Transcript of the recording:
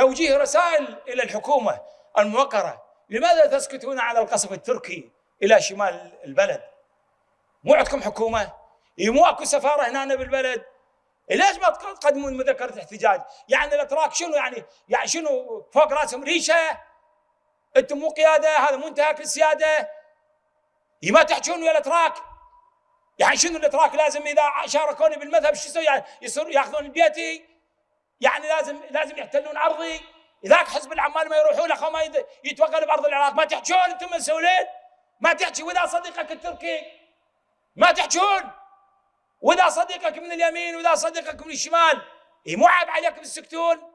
توجيه رسائل إلى الحكومة الموقرة. لماذا تسكتون على القصف التركي إلى شمال البلد؟ مو عندكم حكومة؟ مو أكو سفارة هنا بالبلد؟ ليش ما تقدمون مذكرة احتجاج؟ يعني الأتراك شنو يعني؟ يعني شنو فوق راسهم ريشة؟ أنتم مو قيادة هذا منتهك السياده ما تحجون ويا الأتراك؟ يعني شنو الأتراك لازم إذا شاركوني بالمذهب شو يسوي؟ يعني يصير ياخذون بيتي؟ يعني لازم لازم يحتلون أرضي. ذاك حزب العمال ما يروحون أخو ما يتوغل بأرض العراق. ما تحجون أنتم مسؤولين ما تحكي واذا صديقك التركي؟ ما تحجون؟ واذا صديقك من اليمين واذا صديقك من الشمال. مو عيب عليكم تسكتون